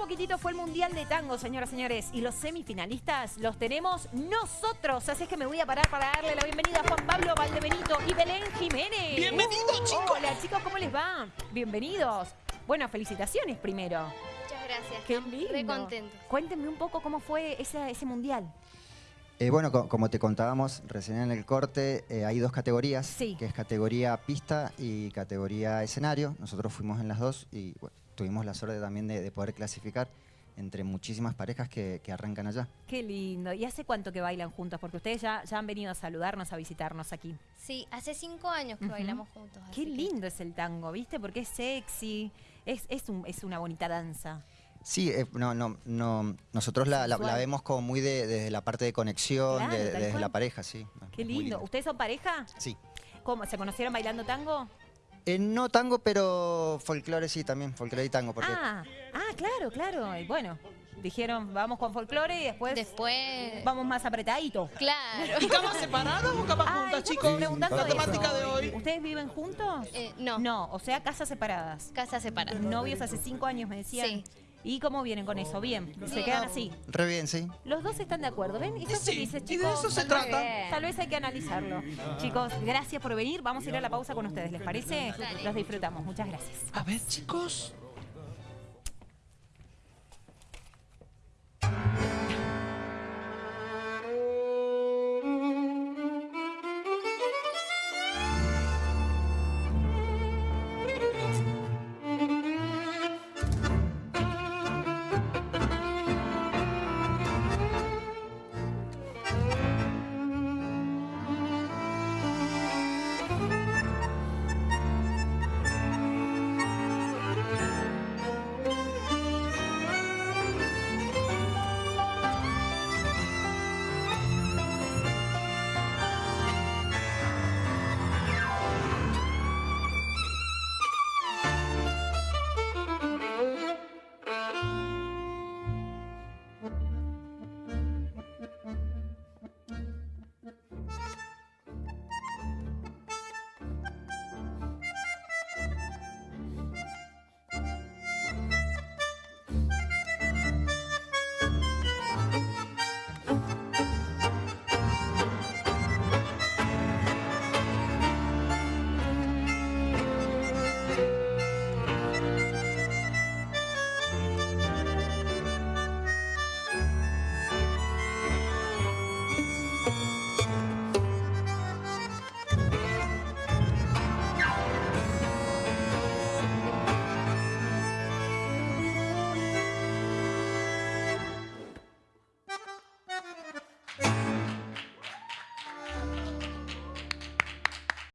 poquitito fue el Mundial de Tango, señoras y señores. Y los semifinalistas los tenemos nosotros. Así es que me voy a parar para darle la bienvenida a Juan Pablo Valdebenito y Belén Jiménez. ¡Bienvenidos, chicos! Hola, chicos, ¿cómo les va? Bienvenidos. Bueno, felicitaciones primero. Muchas gracias. Qué lindo. Re contentos. Cuéntenme un poco cómo fue ese, ese Mundial. Eh, bueno, co- como te contábamos recién en el corte, eh, hay dos categorías, Sí. que es categoría pista y categoría escenario. Nosotros fuimos en las dos y bueno, tuvimos la suerte también de, de poder clasificar entre muchísimas parejas que, que arrancan allá. Qué lindo. ¿Y hace cuánto que bailan juntos? Porque ustedes ya, ya han venido a saludarnos, a visitarnos aquí. Sí, hace cinco años que bailamos juntos. Qué que- lindo es el tango, ¿viste? Porque es sexy, es, es, un- es una bonita danza. Sí, eh, no, no, no, nosotros la, la- la Sensual. vemos como muy de- desde la parte de conexión, Claro, de- desde cual. la pareja, sí. Qué muy lindo. ¿Ustedes son pareja? Sí. ¿Cómo? ¿Se conocieron bailando tango? Eh, no tango, pero folclore sí también, folclore y tango, porque Ah, ah, claro, claro. Y bueno, dijeron, vamos con folclore y después Después. vamos más apretadito. Claro. ¿Y camas separadas o camas Ay, juntas, estamos chicos? preguntando La eso. temática de hoy. ¿Ustedes viven juntos? Eh, no, No, o sea, casas separadas. casa separada. Novios hace cinco años, me decían. Sí. ¿Y cómo vienen con eso? Bien, se quedan así. re bien, sí. Los dos están de acuerdo, ¿ven? Y son Sí, felices, y chicos. de eso se Tal vez- trata. Tal vez hay que analizarlo. Chicos, gracias por venir. Vamos a ir a la pausa con ustedes, ¿les parece? Dale. Los disfrutamos. Muchas gracias. A ver, chicos.